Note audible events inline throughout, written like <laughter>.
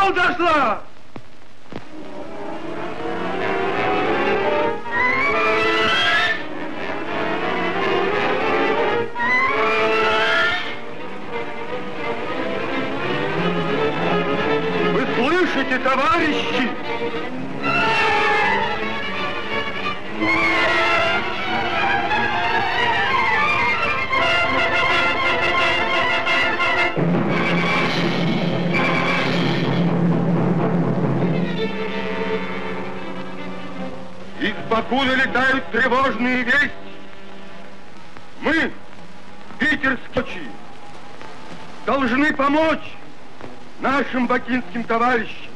Yoldaşlar! Вы слышите, товарищи? Бакуна летают тревожные вести. Мы, питерские, должны помочь нашим бакинским товарищам.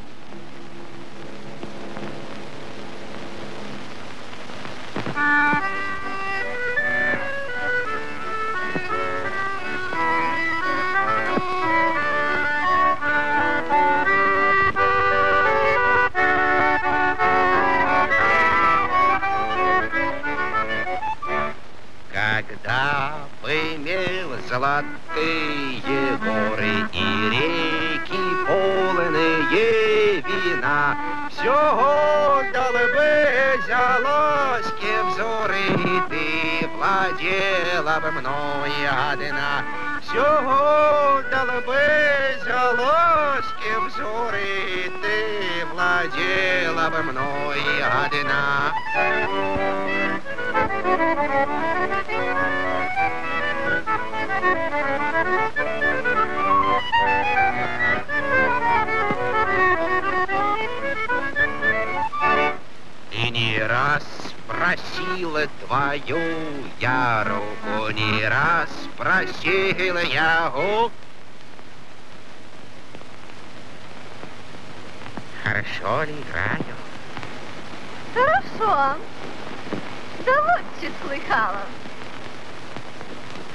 Просила твою я руку, не раз просила я у. Хорошо ли играю? Хорошо. Да лучше слыхала.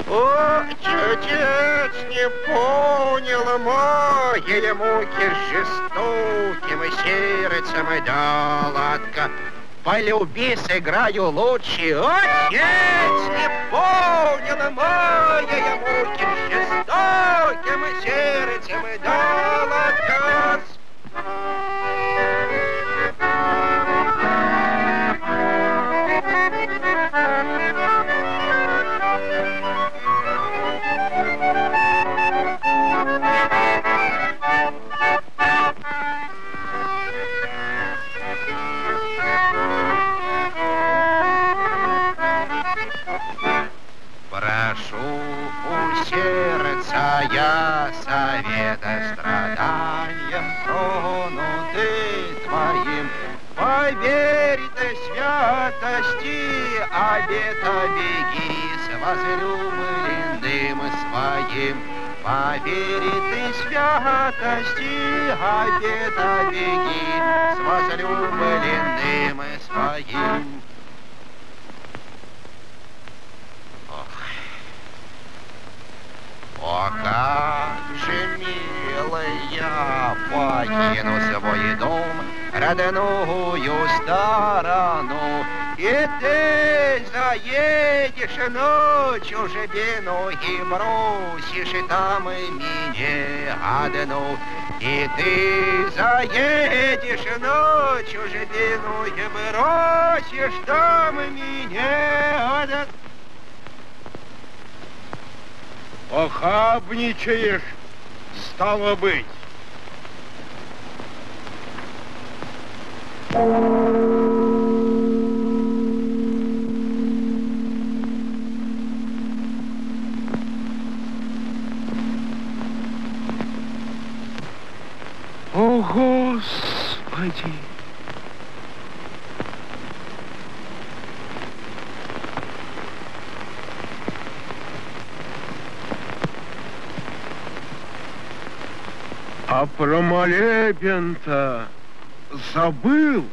О, отец не понял моей муки жестоким сердцем далатка. Полюби, сыграю лучше. Отец не понял моей муки жестоким сердцем далатка. Поверь ты святости, обета беги с возлюбленным своим. О, как же, милая, покину свой дом, родную сторону, и ты заедешь ночью чужбину и бросишь там меня одну. И ты заедешь ночью чужбину и бросишь там меня одну. Похабничаешь, стало быть. О, Господи! А про молебен-то забыл.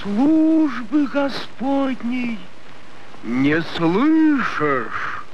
Службы Господней не слышишь.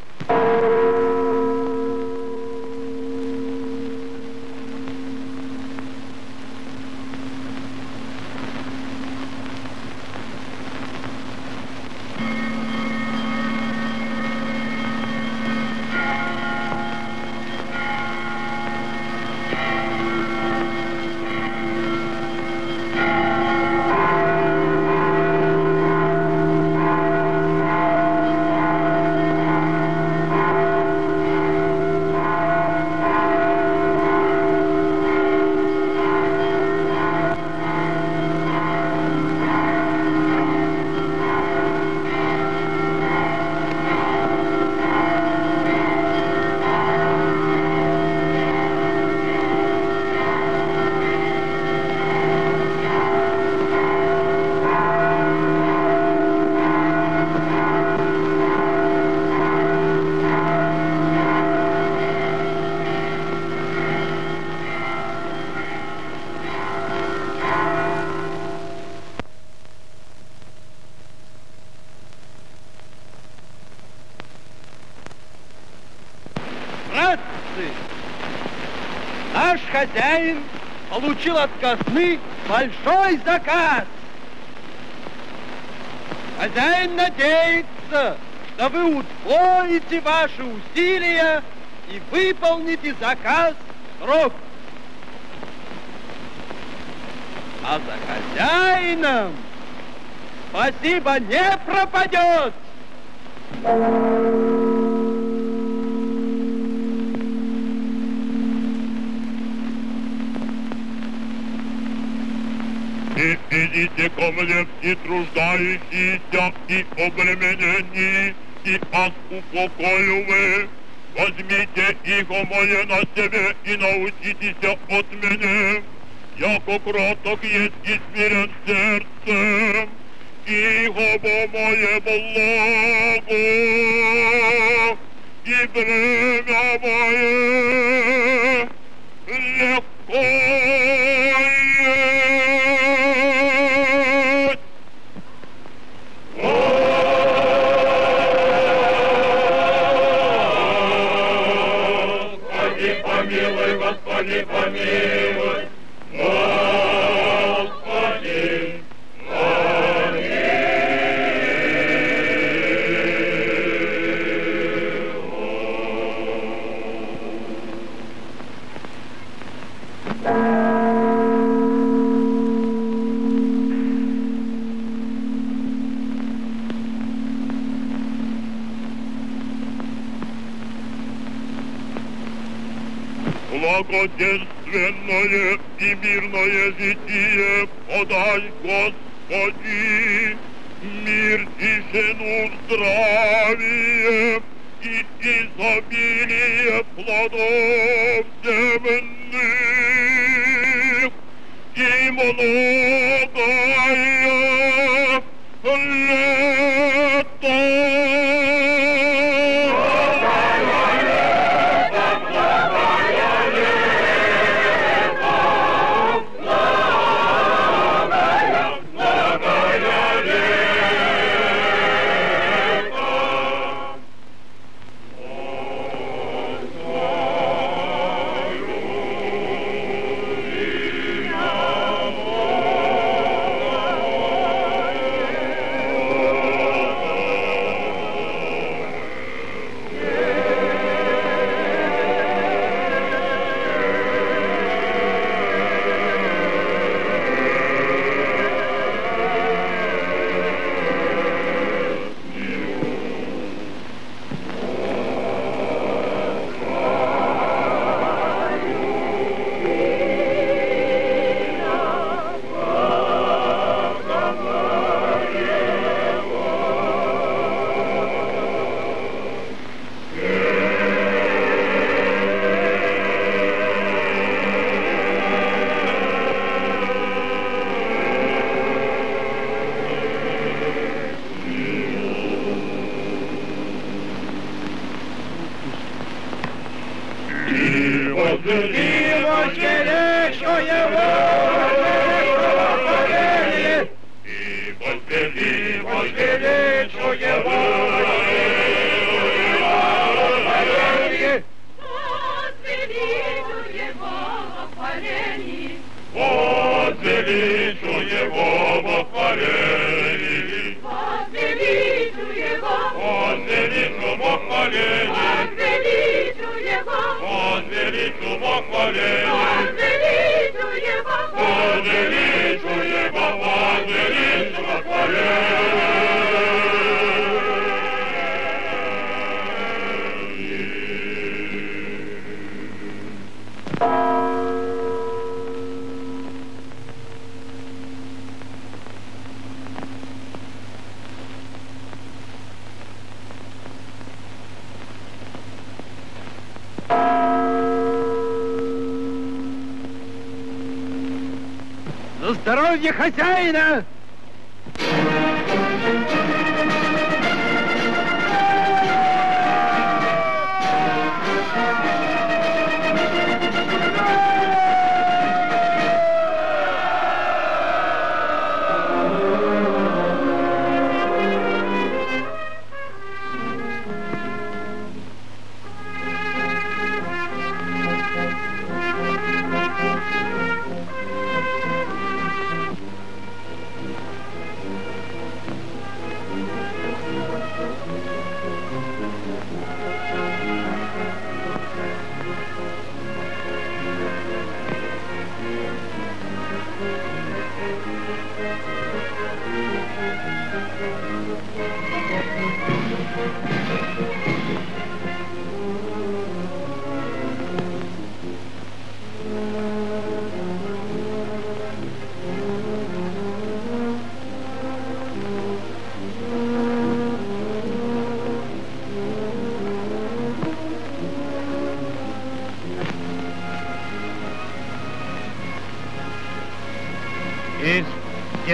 Хозяин получил от казны большой заказ. Хозяин надеется, что вы удвоите ваши усилия и выполните заказ срок. А за хозяином спасибо не пропадет. И идите ко мне все труждающиеся и обремененные, и аз упокою. Возьмите иго мое на себе и научитесь от меня. Яко кроток есть и смирен сердцем, иго мое благо, и время мое легко Великие подай, Господи, мир, тишину, здравие и изобилие плодов.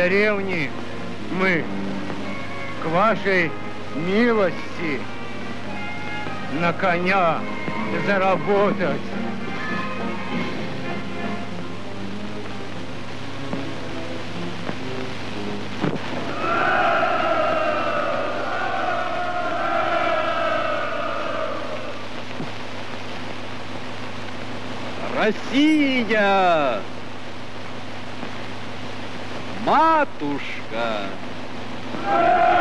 деревни мы к вашей милости на коня заработать. Россия! матушка! Ура!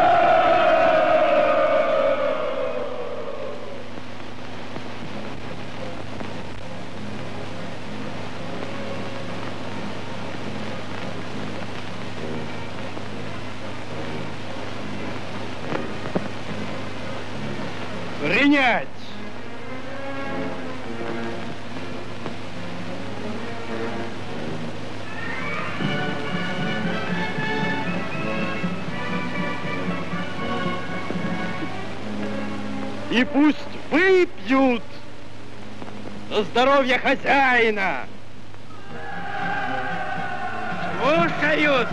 За здоровье хозяина. Слушаюсь.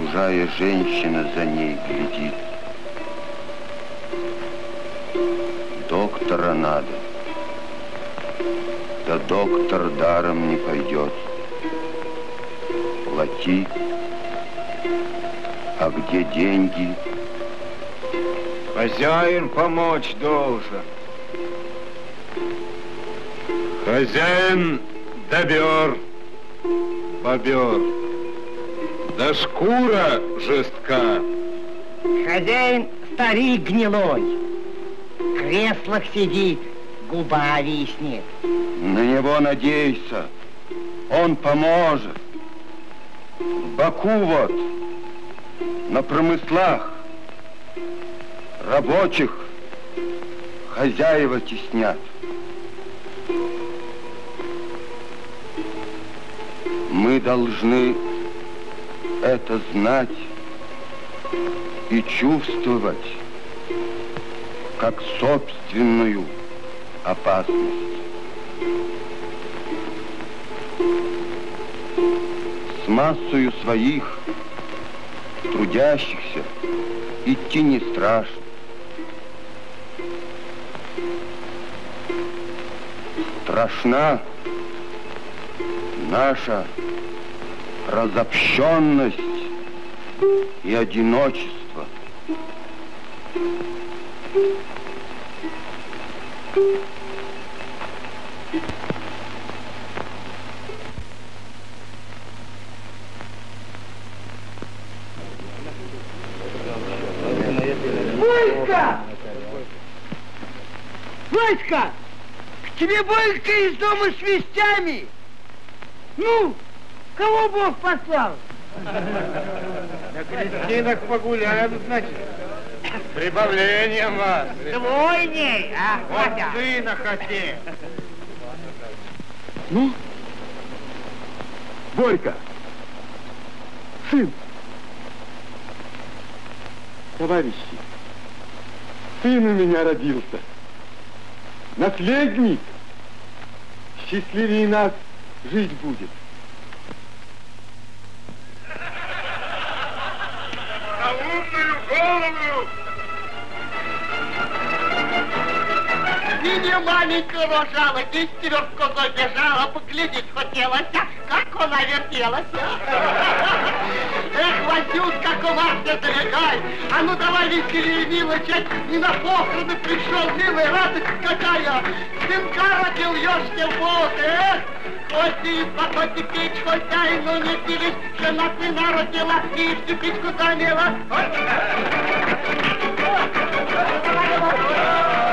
Чужая женщина за ней глядит. Доктора надо. Да доктор даром не пойдет. Плати. А где деньги? Хозяин помочь должен. Хозяин добер, бобер. Да шкура жестка. Хозяин старик гнилой. В креслах сидит, губа виснет. На него надейся. Он поможет. В Баку вот, на промыслах, рабочих хозяева теснят. Мы должны это знать и чувствовать как собственную опасность. С массою своих трудящихся идти не страшно. Страшна наша разобщенность и одиночество. Васька! Васька! К тебе Борька из дома с вестями. Ну, кого Бог послал? На крестинах погуляем, значит. Прибавлением вас. Двойней, а, Вот сына хотел. Ну, Борька, сын, товарищи, сын у меня родился, наследник, счастливее нас жить будет. Маленькая рожала, десятерых козой бежала, поглядеть хотелось, а как она вертелась. Эх, Васюк, как у вас не залегай. А ну давай веселее, милочек, не на похороны пришел, милая, радость какая. Сынка родил, ешься в бок, эх. Хоть и хоть и печь, хоть дай, но не пились, жена сына родила, и всю печку замела. А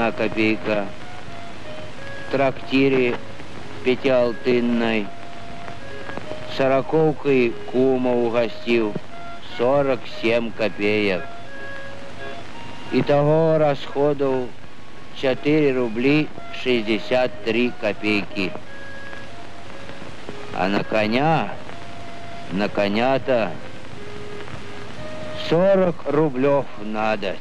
одна копейка. В трактире пятиалтынной. Сороковкой кума угостил. 47 копеек. Итого расходов 4 рубли 63 копейки. А на коня, на коня-то 40 рублев надо.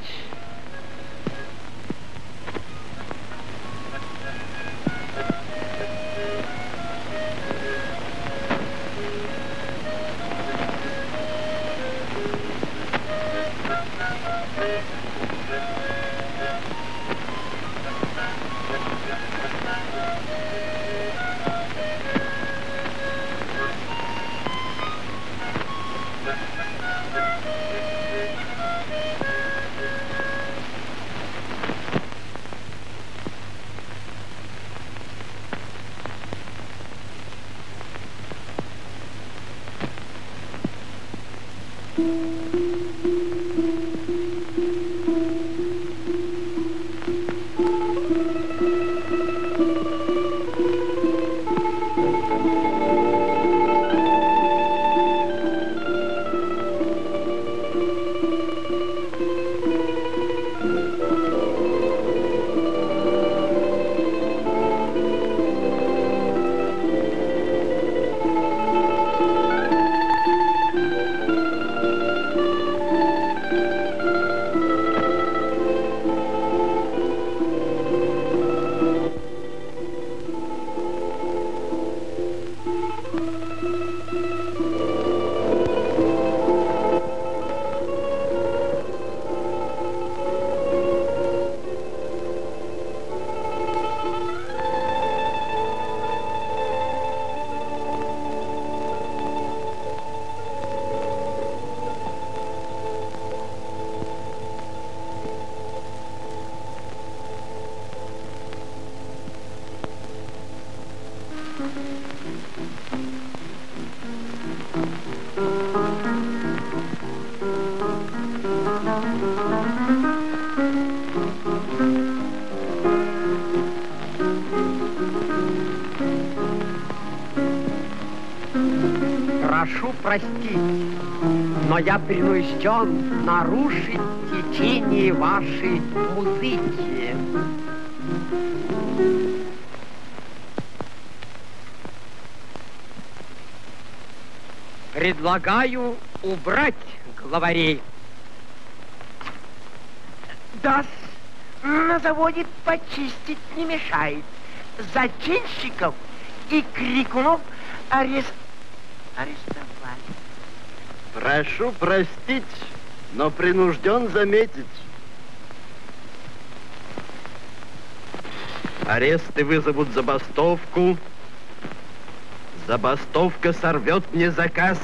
Я принужден нарушить течение вашей музыки. Предлагаю убрать главарей. Да, на заводе почистить не мешает. Зачинщиков и крикунов арест... Прошу простить, но принужден заметить. Аресты вызовут забастовку. Забастовка сорвет мне заказ.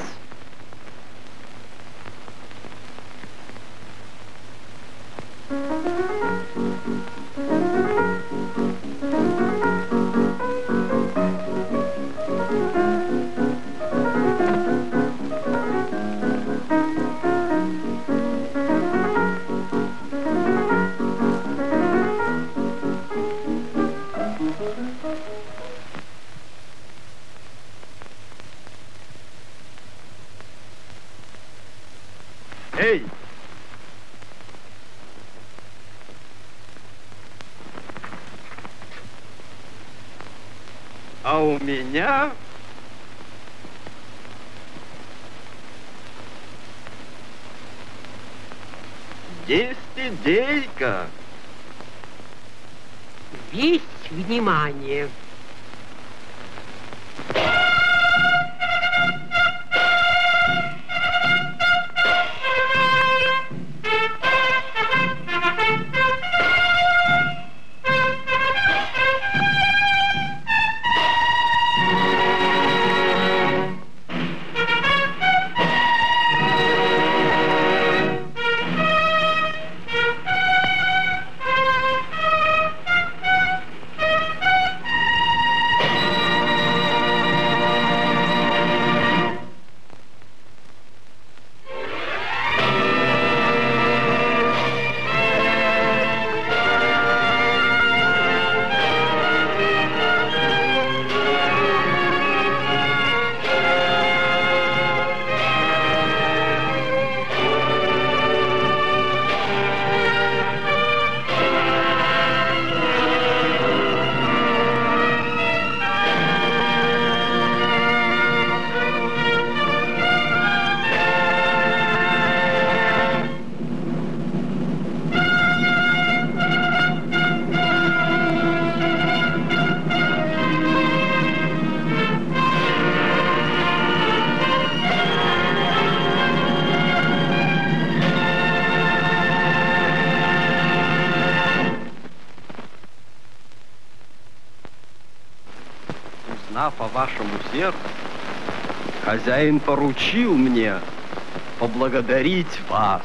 Сердцу. Хозяин поручил мне поблагодарить вас.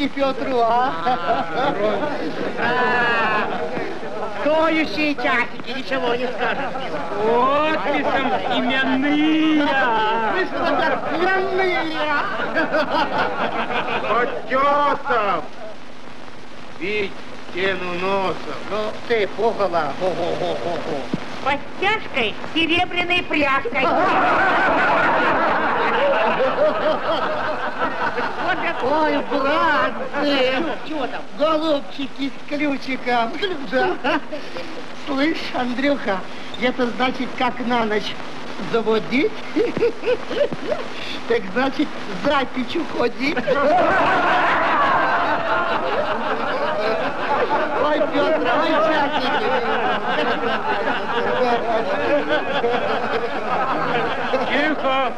Часики Петру, а! Стоящие часики, ничего не скажешь. Подписом именные. А? Потесов. Бить стену носом. Ну, ты, хо-хо-хо-хо-хо. Подтяжкой серебряной пряжкой. Ой, братцы! Чего там? Голубчики с ключиком. Да. Слышь, Андрюха, это значит, как на ночь заводить, так значит, за печь уходить. Ой, Петр, ой, часики. Тихо.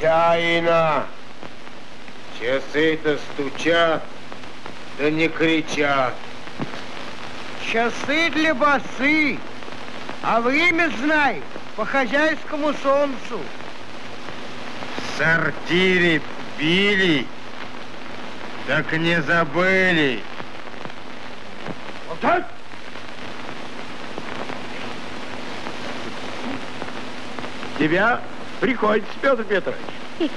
Хозяина. Часы-то стучат, да не кричат. Часы для басы, а время знай по хозяйскому солнцу. В сортире били, так не забыли. Молчать! Тебя приходится, Петр Петрович. <laughs>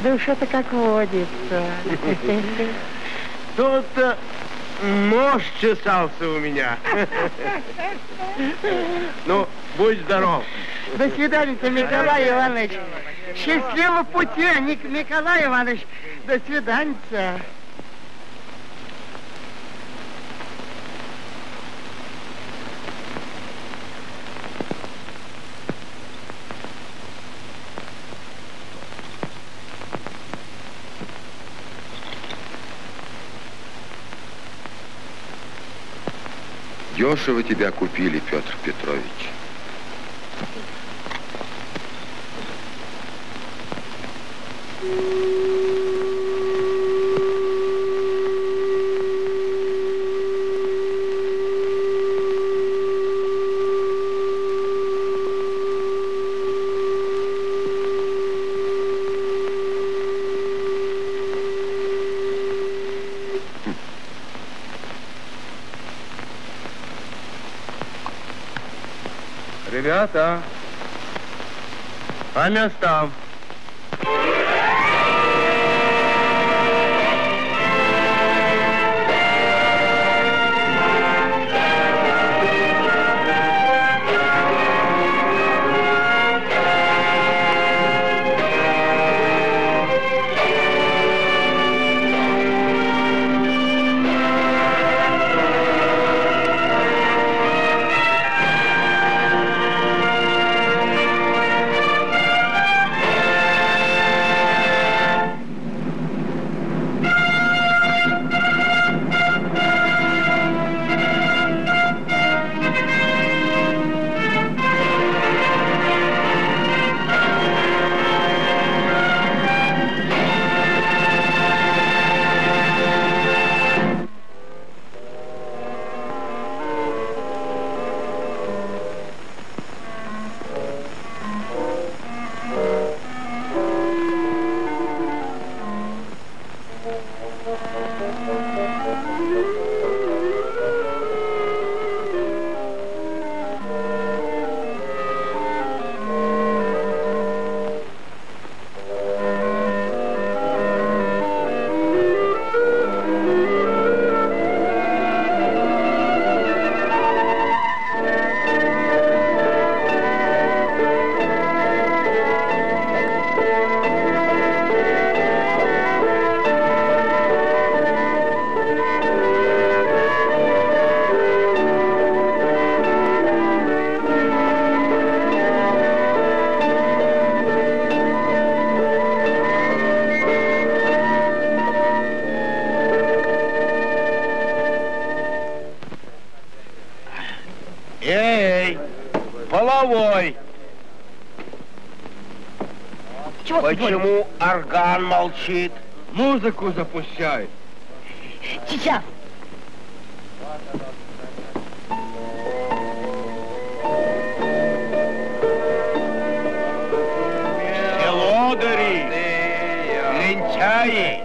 Да уж это как водится. <laughs> Тут-то нож чесался у меня. <laughs> Ну, будь здоров. До свидания, Николай Иванович. Счастливого пути, Ник- Николай Иванович. До свидания. Дешево тебя купили, Петр Петрович. Ребята, по Thank you. Орган молчит? Музыку запущай. Сейчас. Лодыри, лентяи.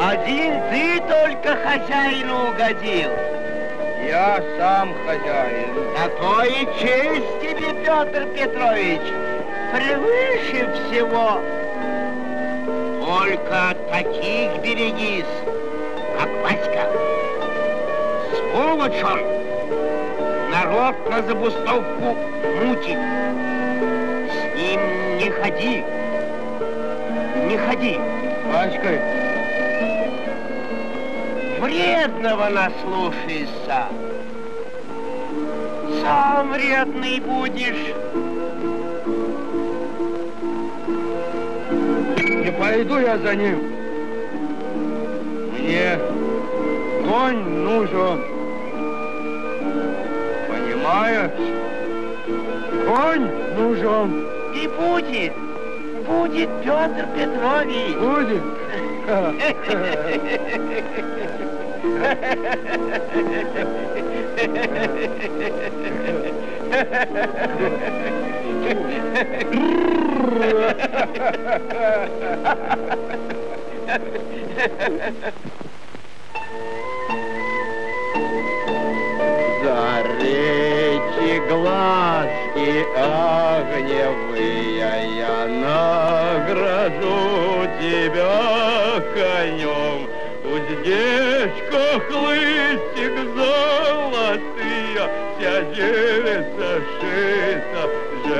Один ты только хозяину угодил. Я сам хозяин. Такое честь тебе, Петр Петрович, превыше всего. Только таких берегись, как Васька. Сволочь он, народ на забастовку мутит. С ним не ходи, не ходи. Васькой, Вредного наслушайся. Сам вредный будешь. Пойду я за ним. Мне конь нужен. Понимаешь? Конь нужен. И будет, будет Петр Петрович. Будет. <laughs> Заречи глазки огневые, я награжу тебя конем. Уздечка, хлыстик золотые, вся девица шита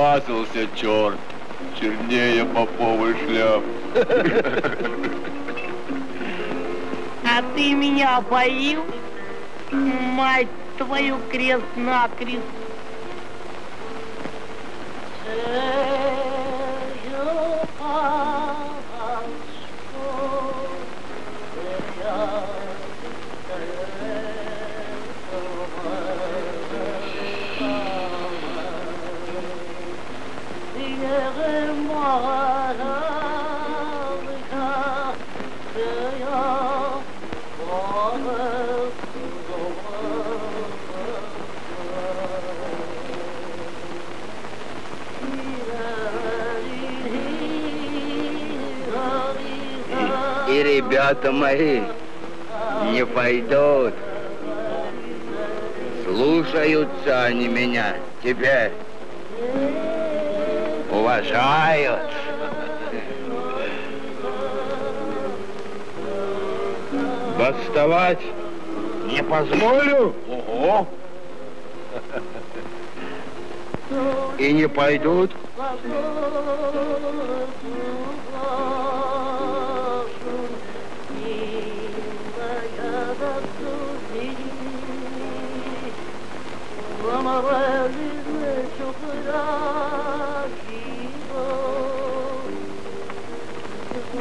Намазался черт, чернее поповый шляп. А ты меня поил? Мать твою крест-накрест. найдут.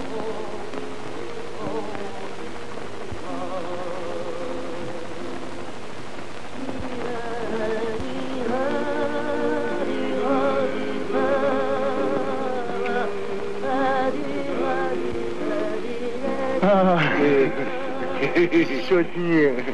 Oh. Пойдут. Сотни.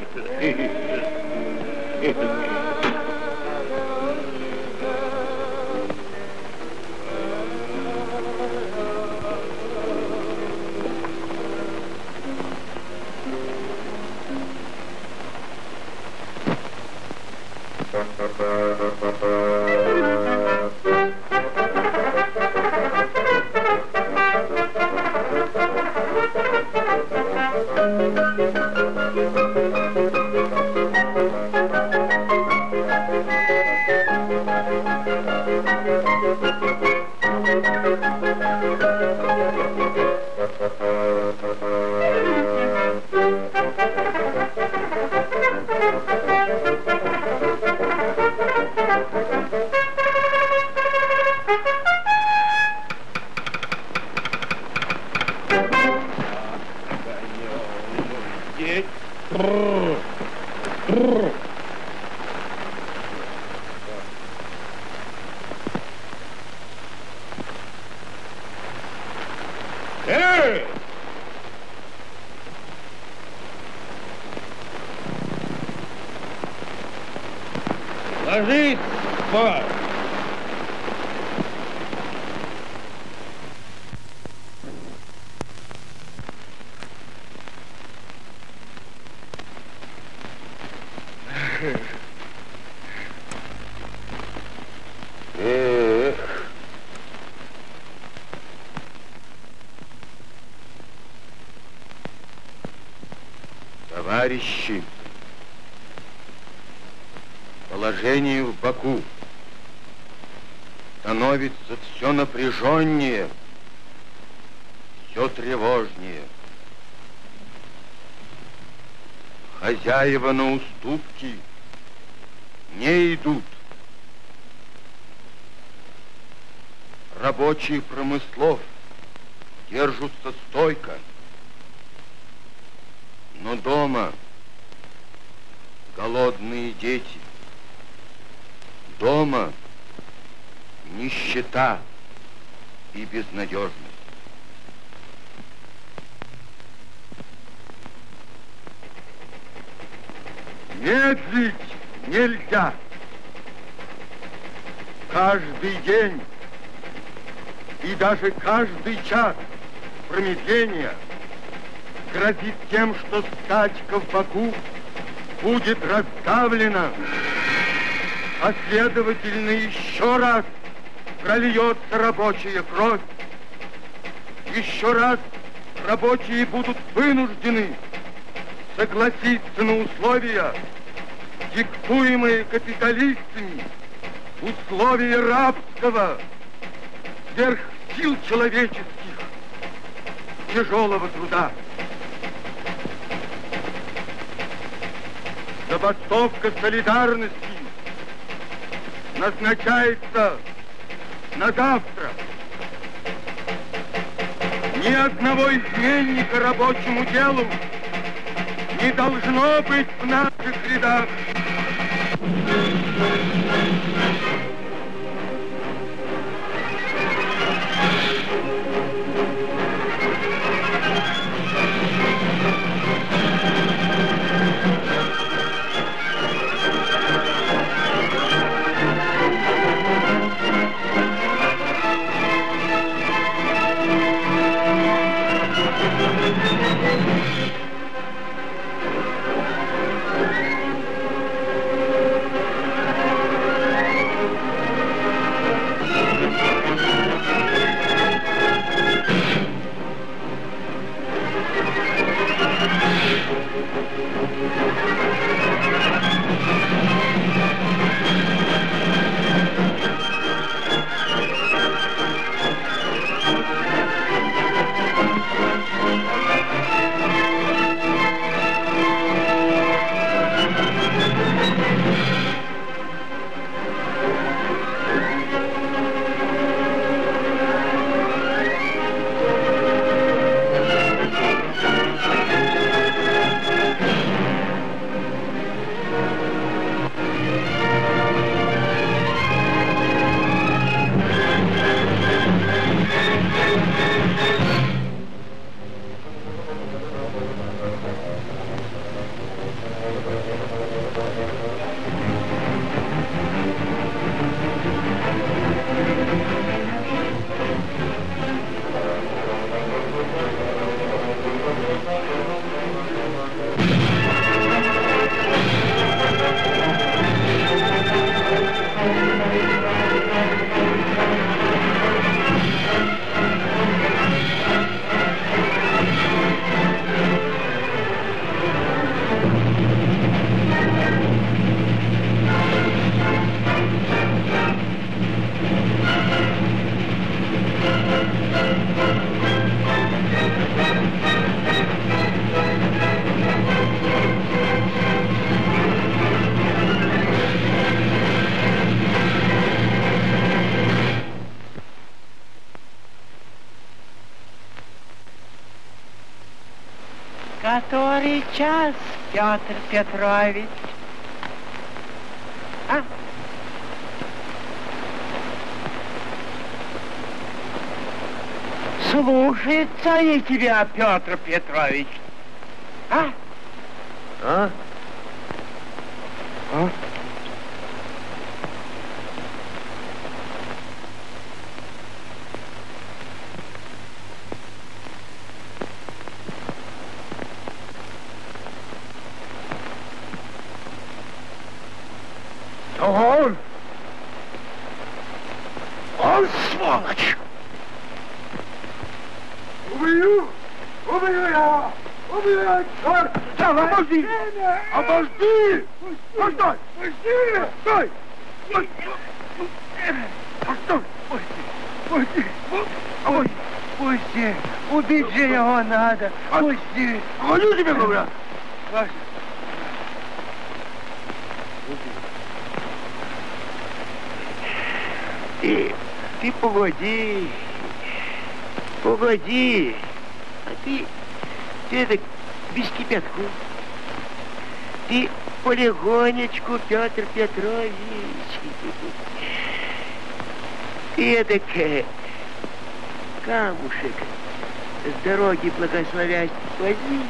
Хозяева на уступки не идут. Рабочие промыслов держатся стойко. Но дома голодные дети. Дома нищета и безнадежность. Медлить нельзя. Каждый день и даже каждый час промедления грозит тем, что стачка в Баку будет раздавлена, а следовательно еще раз прольется рабочая кровь. Еще раз рабочие будут вынуждены согласиться на условия, диктуемые капиталистами, условия рабского, сверх сил человеческих, тяжелого труда. Забастовка солидарности назначается на завтра. Ни одного изменника рабочему делу не должно быть в наших рядах. Thank you. Петр Петрович? А? Слушаются они тебя, Петр Петрович. А? А? Он! Он сволочь! Убью! Убью я! Убью я! Черт! Сам, обожди! Обожди! Постой! Пусти! Стой! Постой! Пусти! Пусти! Ой! Пусти! Убить же надо! Пусти! Говорю тебе, говорят! Ты, ты погоди, погоди, а ты, ты это без кипятку. Ты полегонечку, Петр Петрович. Ты это камушек с дороги благословясь возьми,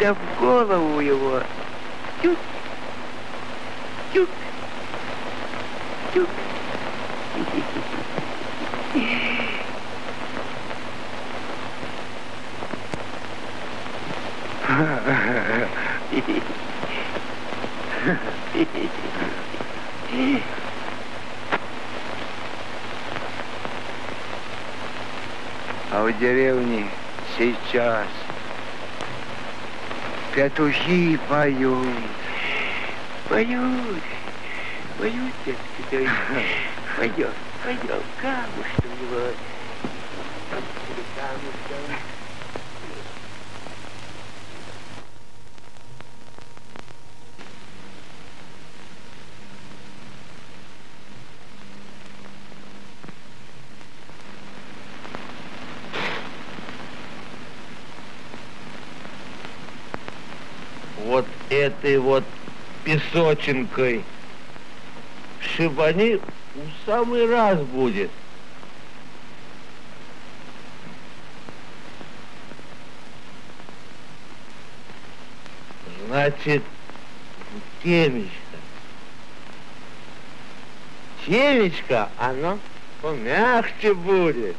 да в голову его. Тюк, тюк, тюк. А в деревне сейчас петухи поют. Поют. Поют, петухи. Пойдем, пойдем, камушком его. Камушком. Вот этой вот песочинкой шибани в самый раз будет. Значит, темечко. Темечко, оно помягче будет.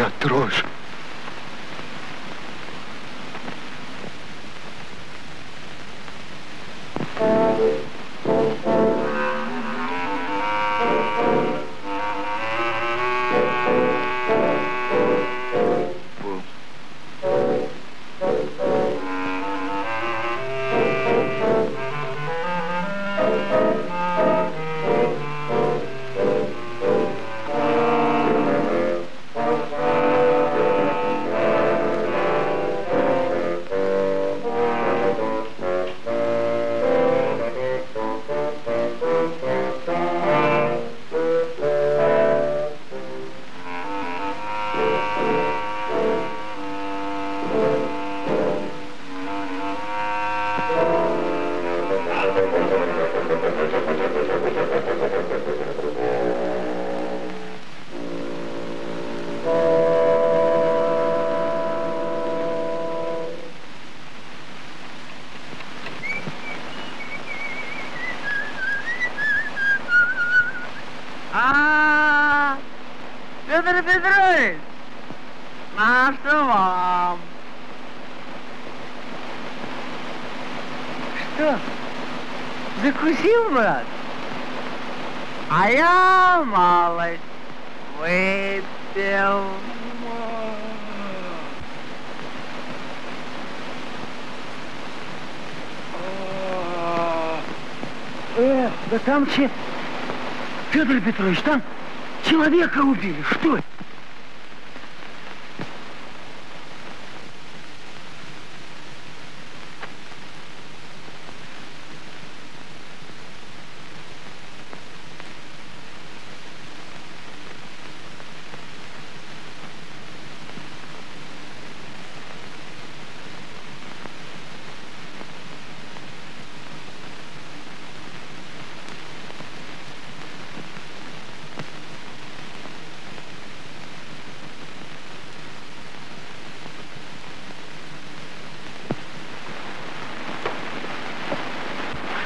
Не трожь. Федор Петрович, там человека убили. Что это?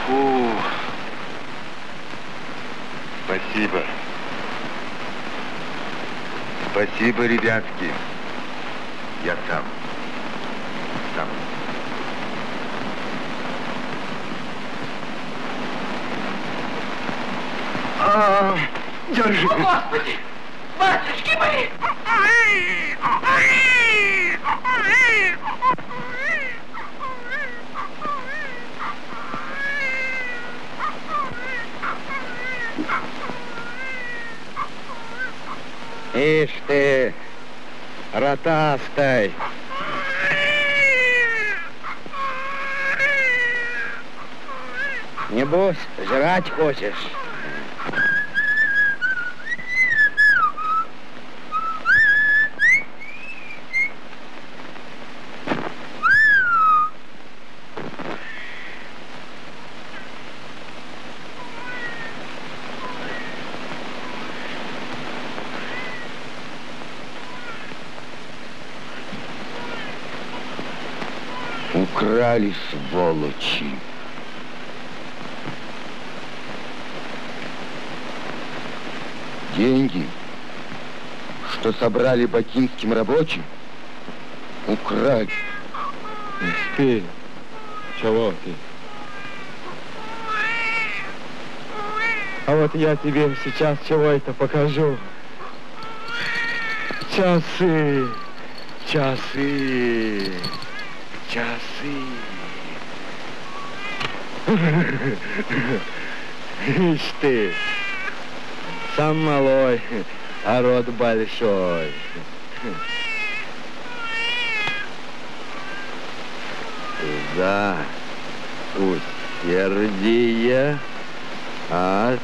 Фу. Спасибо. Спасибо, ребятки. Я сам. Сам. А, держи. Господи! Батюшки мои! Ишь ты, ротастай. Небось, жрать хочешь? Украли, сволочи. Деньги, что собрали бакинским рабочим, украли. Спи. Чего ты? А вот я тебе сейчас чего это покажу. Часы, часы, часы. <laughs> Ишь ты, сам малой, рот большой. За усердие от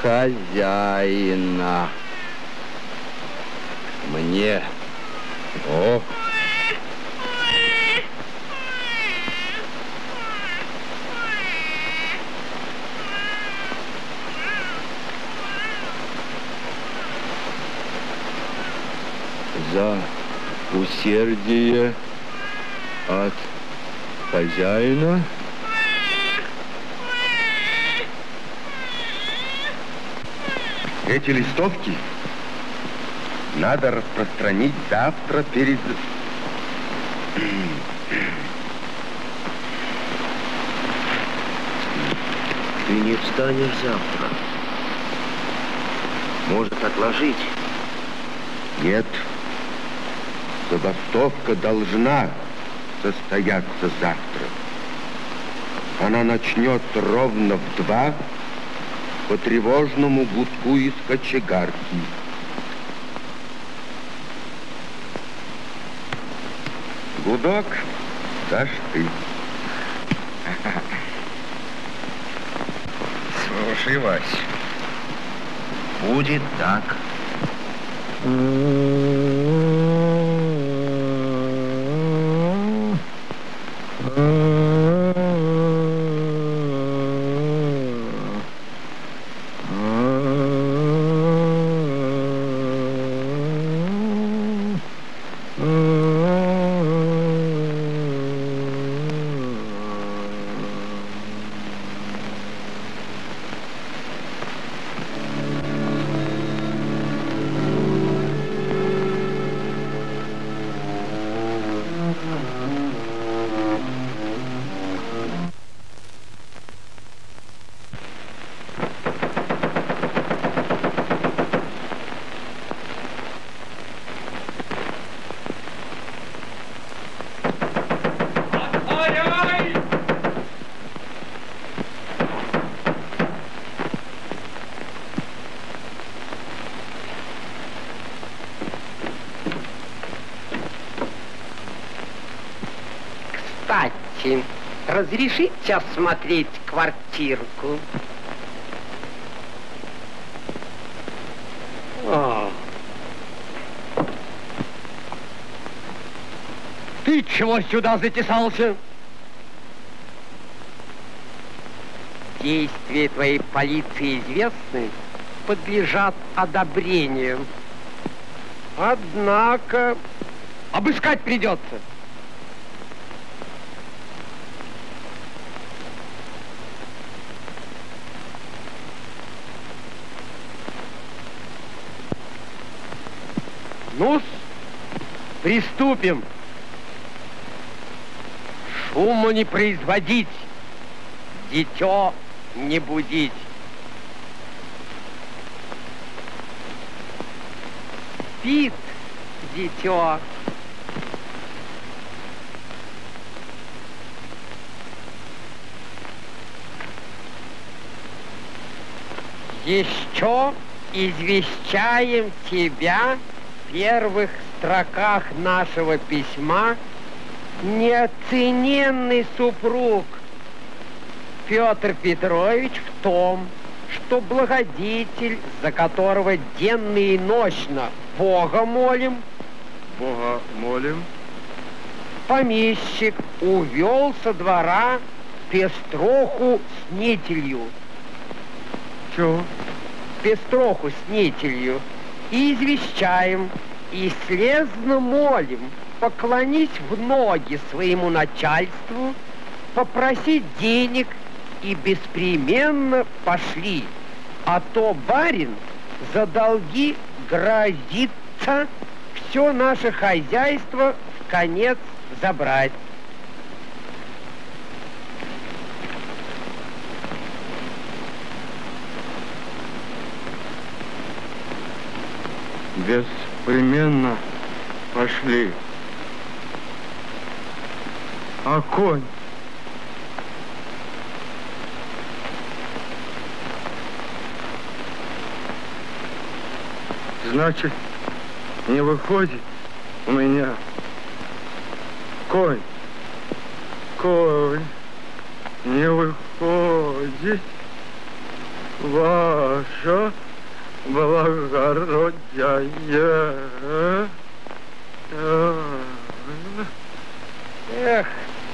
хозяина. Мне. О, за усердие от хозяина. Эти листовки надо распространить завтра перед... Ты не встанешь завтра. Может, отложить? Нет. Забастовка должна состояться завтра. Она начнется ровно в два по тревожному гудку из кочегарки. Гудок дашь ты. Слушай, Вась, будет так. Кстати, разрешите осмотреть квартирку? О. Ты чего сюда затесался? Действия твоей полиции известны, подлежат одобрению. Однако Обыскать придется. Ну приступим. Шуму не производить, дитё не будить. спит дитё. Еще извещаем тебя первых строках нашего письма неоцененный супруг Петр Петрович в том, что благодетель, за которого денно и ночно Бога молим, Бога молим. помещик увел со двора пестроху с нителью. Чего? Пестроху с нителью. И извещаем, и слезно молим поклонить в ноги своему начальству, попросить денег и беспременно пошли. А то барин за долги грозится все наше хозяйство в конец забрать. Беспременно пошли. А конь? Значит, не выходит у меня конь. Конь не выходит. Ваша благородие. Эх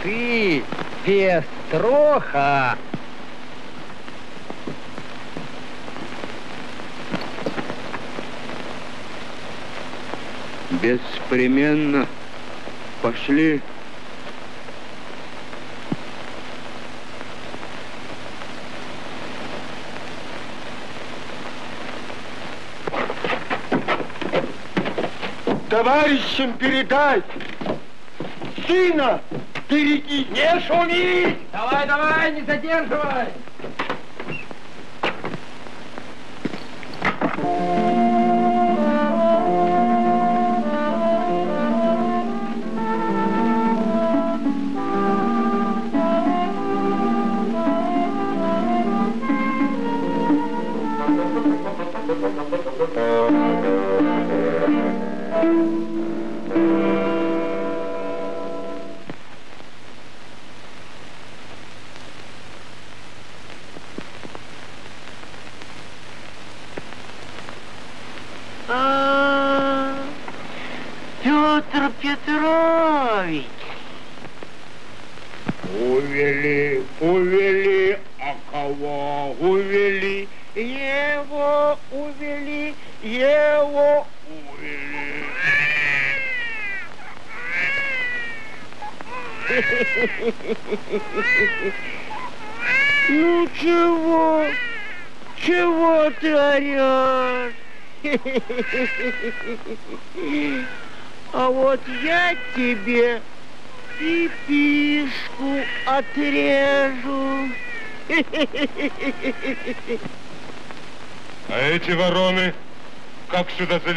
ты, пестроха! Беспременно пошли. Товарищам передай. Сына береги. Не шуми! Давай, давай, не задерживай!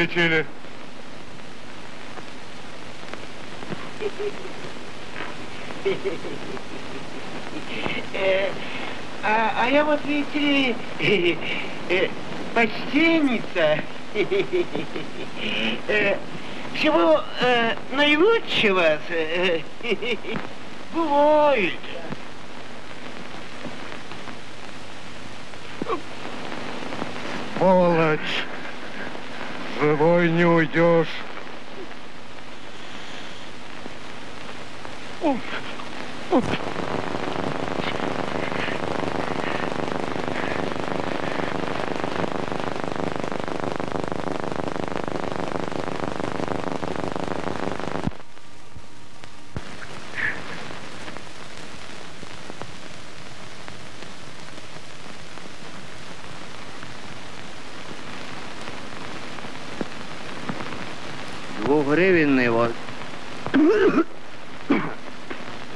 Залетели? Э, А, а я вот, видите ли, э, почтенница. Всего э, наилучшего бывает. Сволочь! Живой не уйдешь вот.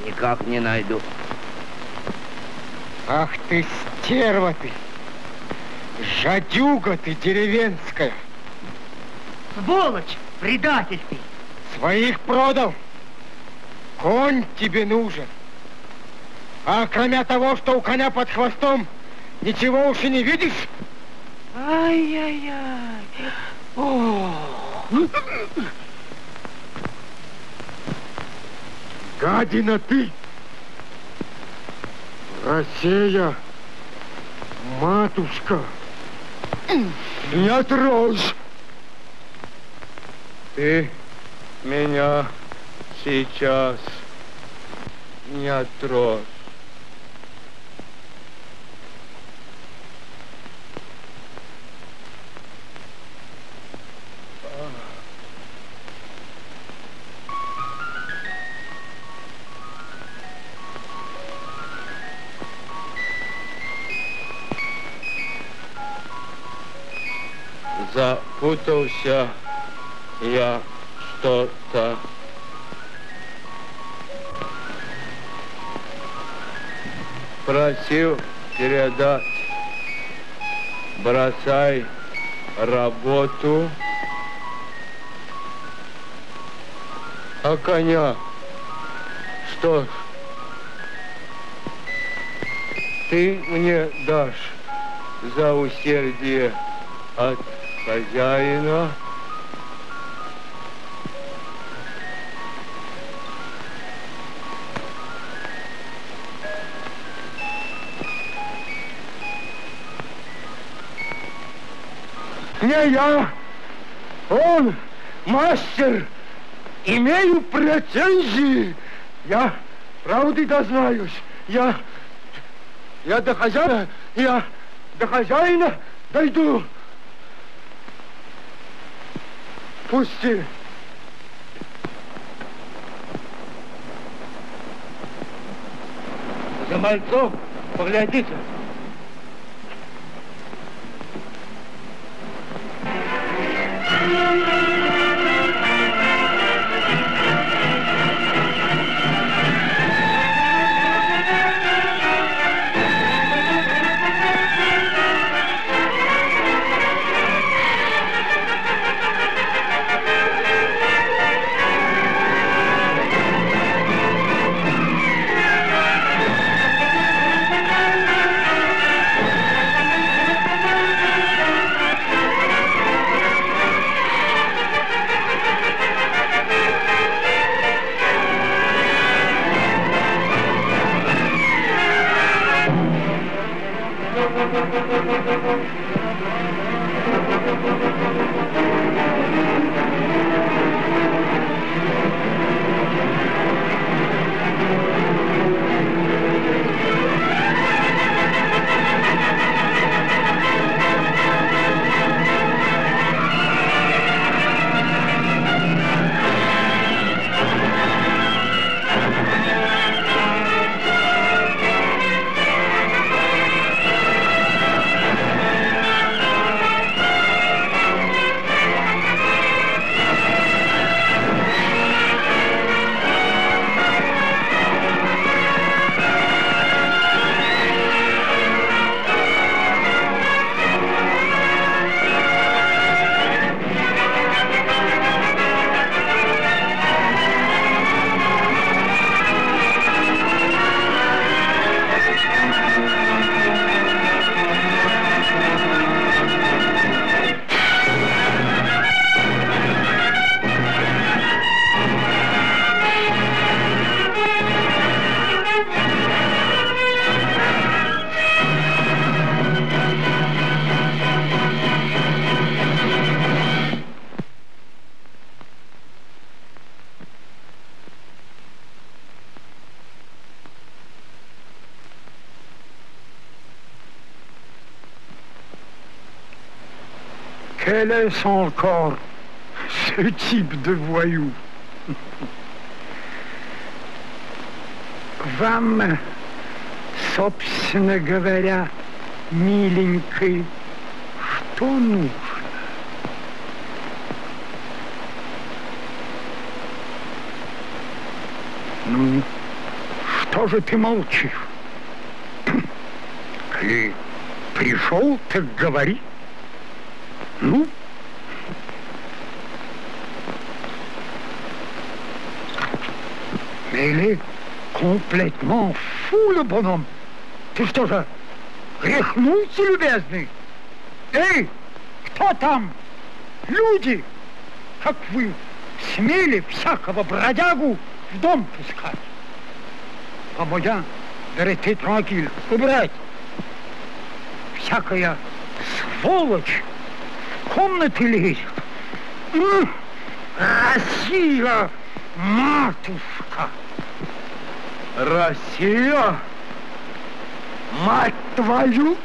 Никак не найду. Ах ты, стерва ты! Жадюга ты деревенская! Сволочь, предатель ты. Своих продал! Конь тебе нужен! А кроме того, что у коня под хвостом, ничего уж и не видишь? Ай-яй-яй. Гадина ты! Россия, матушка, не трожь! Ты меня сейчас не отрожь. Запутался я что-то. Просил передать, бросай работу, а коня, что ж, ты мне дашь за усердие от хозяина. Не я, он мастер, имею претензии. Я правды дознаюсь. Я, я до хозяина, я до хозяина дойду. Пусти. За мальцом поглядите. Quel est encore ce type de voyou Вам, собственно говоря, миленький, что нужно? Ну, что же ты молчишь? Ты пришел, так говори. Complètement fou, le bonhomme. Ты что же, рехнулся, любезный? Эй, кто там? Люди, как вы смели всякого бродягу в дом пускать? А моя, ты tranquille, убрать. Всякая сволочь в комнаты лезет. М, Россия, матушка! Россия? Мать твою!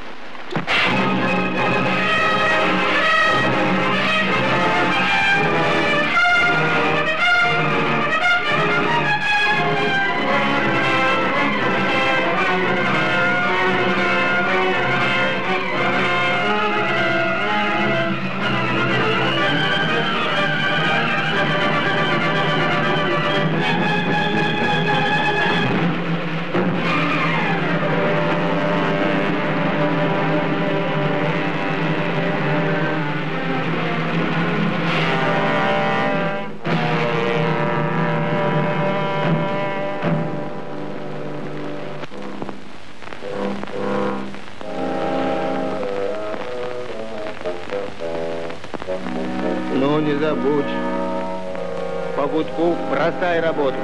Гудку бросай работу.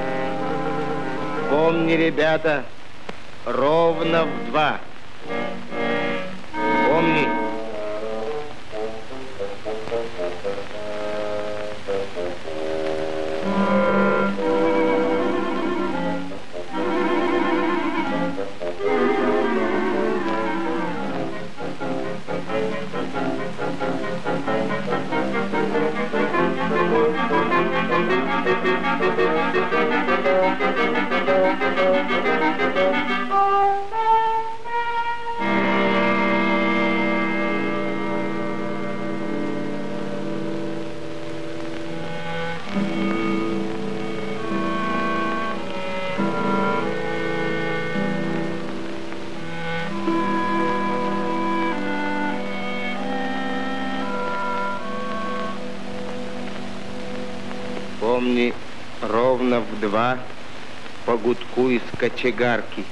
Помни, ребята, ровно в два. Два по гудку из кочегарки.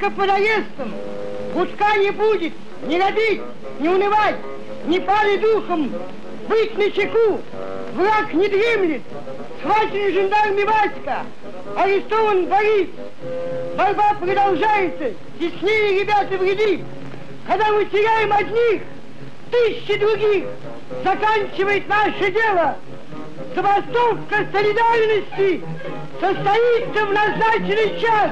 Кочегарка по наездам, Гудка не будет, не робить, не унывать, не пали духом, быть на чеку, враг не дремлет, схвачен жандарми Васька, арестован Борис. Борьба продолжается, теснее ребята вреди. Когда мы теряем одних, тысячи других, заканчивает наше дело. Забастовка солидарности состоится в назначенный час.